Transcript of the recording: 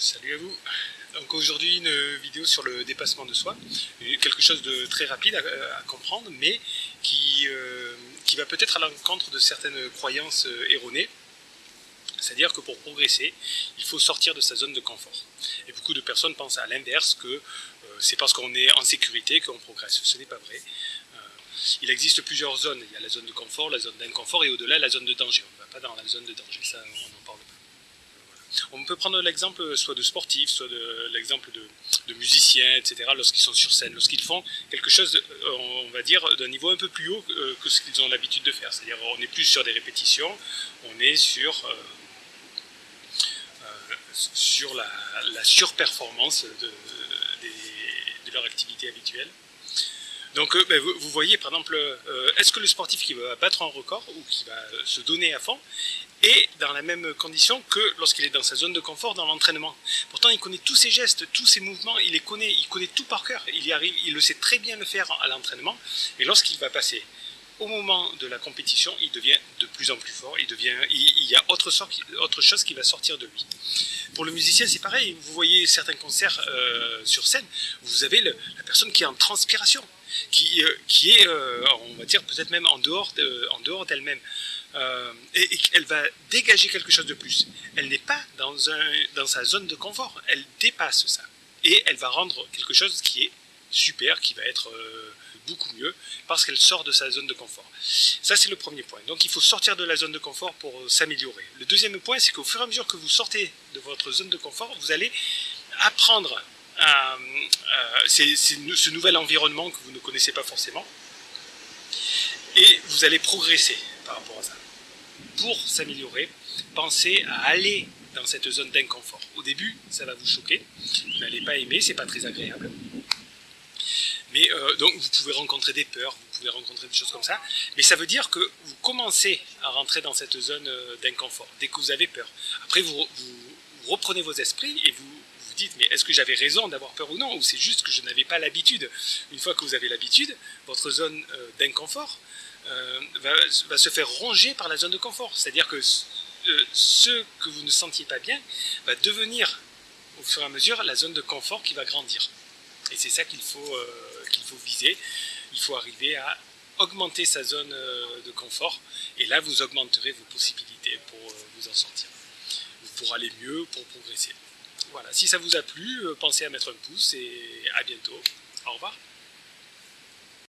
Salut à vous Donc aujourd'hui une vidéo sur le dépassement de soi, quelque chose de très rapide à, comprendre mais qui, euh, qui va peut-être à l'encontre de certaines croyances euh, erronées. C'est-à-dire que pour progresser, il faut sortir de sa zone de confort. Et beaucoup de personnes pensent à l'inverse, que euh, c'est parce qu'on est en sécurité qu'on progresse. Ce n'est pas vrai. il existe plusieurs zones. Il y a la zone de confort, la zone d'inconfort et au-delà la zone de danger. On ne va pas dans la zone de danger, ça on en parle pas. On peut prendre l'exemple soit de sportifs, soit de l'exemple de, musiciens, etc., lorsqu'ils sont sur scène, lorsqu'ils font quelque chose, euh, on va dire, d'un niveau un peu plus haut euh, que ce qu'ils ont l'habitude de faire. C'est-à-dire, on n'est plus sur des répétitions, on est sur, euh, sur la, surperformance de, leur activité habituelle. Donc ben, vous, voyez par exemple, est-ce que le sportif qui va battre un record ou qui va se donner à fond et dans la même condition que lorsqu'il est dans sa zone de confort dans l'entraînement. Pourtant, il connaît tous ses gestes, tous ses mouvements, il les connaît, il connaît tout par cœur, il y arrive, il le sait très bien le faire à l'entraînement, et lorsqu'il va passer au moment de la compétition, il devient de plus en plus fort, il, devient, il, y a autre, autre, chose qui va sortir de lui. Pour le musicien, c'est pareil, vous voyez certains concerts euh, sur scène, vous avez la personne qui est en transpiration, qui, euh, qui est, euh, on va dire, peut-être même en dehors d'elle-même. Euh, et, elle va dégager quelque chose de plus. Elle n'est pas dans, un, dans sa zone de confort, elle dépasse ça. Et elle va rendre quelque chose qui est super, qui va être beaucoup mieux, parce qu'elle sort de sa zone de confort. Ça, c'est le premier point. Donc, il faut sortir de la zone de confort pour euh, s'améliorer. Le deuxième point, c'est qu'au fur et à mesure que vous sortez de votre zone de confort, vous allez apprendre à, ce nouvel environnement que vous ne connaissez pas forcément, et vous allez progresser par rapport à ça pour s'améliorer, pensez à aller dans cette zone d'inconfort. Au début, ça va vous choquer, vous n'allez pas aimer, c'est pas très agréable. Mais euh, donc vous pouvez rencontrer des peurs, vous pouvez rencontrer des choses comme ça, mais ça veut dire que vous commencez à rentrer dans cette zone euh, d'inconfort dès que vous avez peur. Après vous, reprenez vos esprits et vous vous dites mais est-ce que j'avais raison d'avoir peur ou non? Ou c'est juste que je n'avais pas l'habitude? Une fois que vous avez l'habitude, votre zone euh, d'inconfort va, se faire ronger par la zone de confort. C'est-à-dire que ce que vous ne sentiez pas bien va devenir au fur et à mesure la zone de confort qui va grandir. Et c'est ça qu'il faut, euh, qu'il faut viser. Il faut arriver à augmenter sa zone de confort et là vous augmenterez vos possibilités pour vous en sortir. Pour aller mieux, pour progresser. Voilà, si ça vous a plu, pensez à mettre un pouce et à bientôt. Au revoir.